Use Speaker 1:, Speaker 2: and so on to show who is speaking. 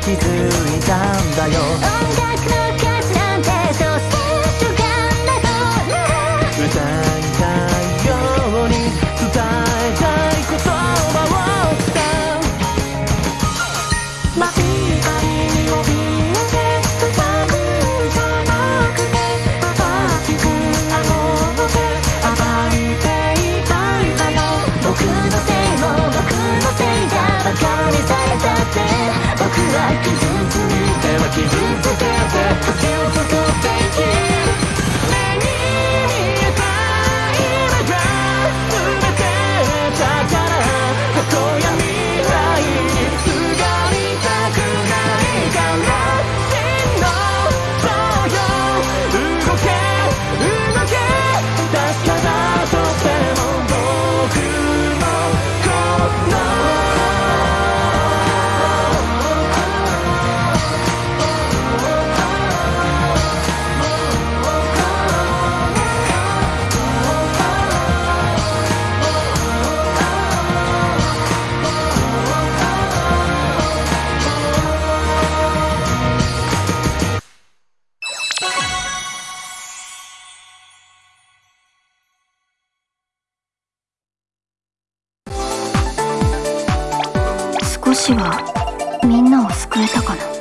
Speaker 1: 気づいたんだよ。
Speaker 2: Thank you.
Speaker 3: 少しはみんなを救えたかな。